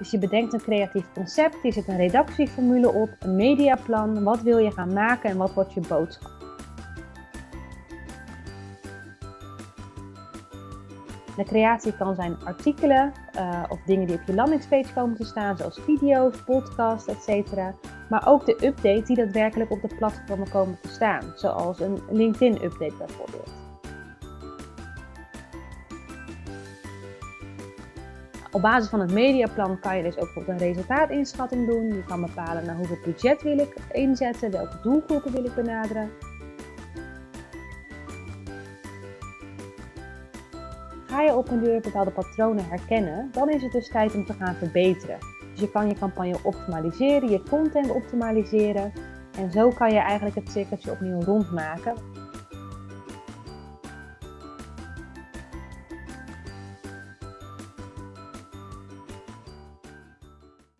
Dus je bedenkt een creatief concept, je zet een redactieformule op, een mediaplan, wat wil je gaan maken en wat wordt je boodschap. De creatie kan zijn artikelen uh, of dingen die op je landingspage komen te staan, zoals video's, podcasts, etc. Maar ook de updates die daadwerkelijk op de platformen komen te staan, zoals een LinkedIn-update bijvoorbeeld. Op basis van het mediaplan kan je dus ook een resultaatinschatting doen. Je kan bepalen naar hoeveel budget wil ik inzetten, welke doelgroepen wil ik benaderen. Ga je op een duur bepaalde patronen herkennen, dan is het dus tijd om te gaan verbeteren. Dus je kan je campagne optimaliseren, je content optimaliseren. En zo kan je eigenlijk het cirkeltje opnieuw rondmaken.